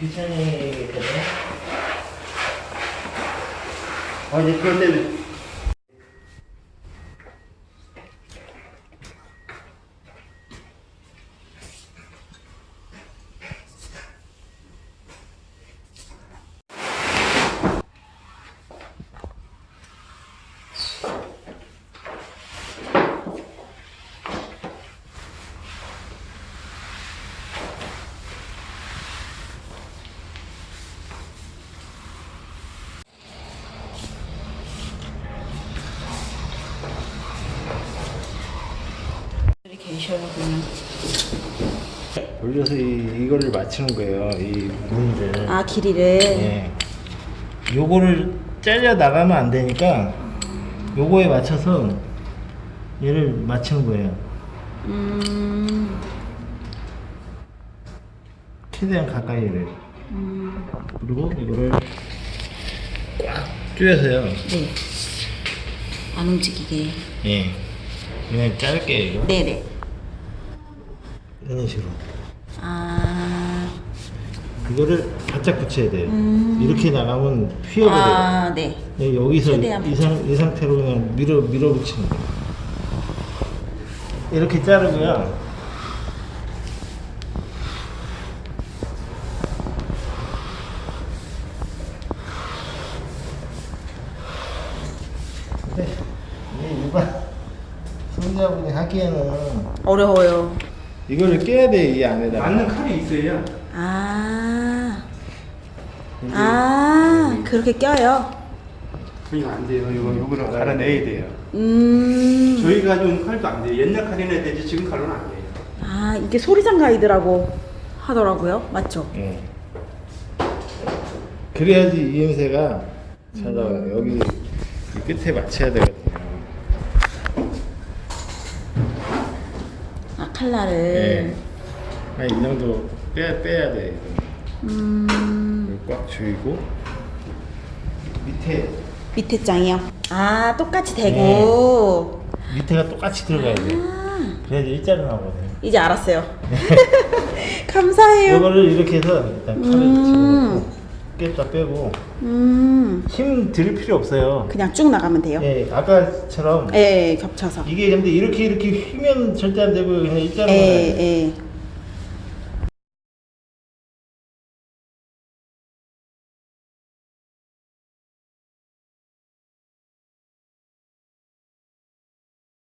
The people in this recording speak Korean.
귀찮이거든. 아, 이제 그것 때 계셔야군요. 돌려서 이, 이거를 맞추는 거예요. 이 문을. 아 길이를. 예. 요거를 잘려 나가면 안 되니까 요거에 맞춰서 얘를 맞추는 거예요. 음. 최대한 가까이를. 음. 그리고 이거를 꽉 조여서요. 네. 안 움직이게. 예. 그냥 짧게 이거. 네네. 이런 식으로. 아. 그거를 바짝 붙여야 돼요. 음. 이렇게 나가면 휘어버려요. 아 네. 예, 여기서 이, 상, 이 상태로 그냥 밀어 밀어붙이는 거예요. 이렇게 자르고요. 근데 이게 일반 손자분이 하기에는 어려워요. 이거를 깨야 돼 이 안에다가. 맞는 칼이 있어야 아. 아 그렇게 껴요. 이거 안 돼요. 이거 요거를 갈아내야 돼요. 음. 저희가 좀 칼도 안 돼요. 옛날 칼이나 되지 지금 칼로는 안 돼요. 아 이게 소리장 가이드라고 하더라고요. 맞죠? 예. 그래야지 이음새가 잘 나와요. 여기 이 끝에 맞춰야 되거든요. 아 칼날을. 예. 한이 정도 빼, 빼야 돼. 음. 꽉 조이고 밑에 밑에 장이요. 아 똑같이 대고. 밑에가 똑같이 들어가야 돼. 아 그래야지 일자로 나오거든요. 이제 알았어요. 감사해요. 이거를 이렇게 해서 일단 칼을 음. 집어넣고 깼다 빼고 음. 힘 들일 필요 없어요. 그냥 쭉 나가면 돼요. 예, 아까처럼 예, 겹쳐서. 이게 근데 이렇게 이렇게 휘면 절대 안 되고 그냥 일자로 예, 나가야 돼. 예.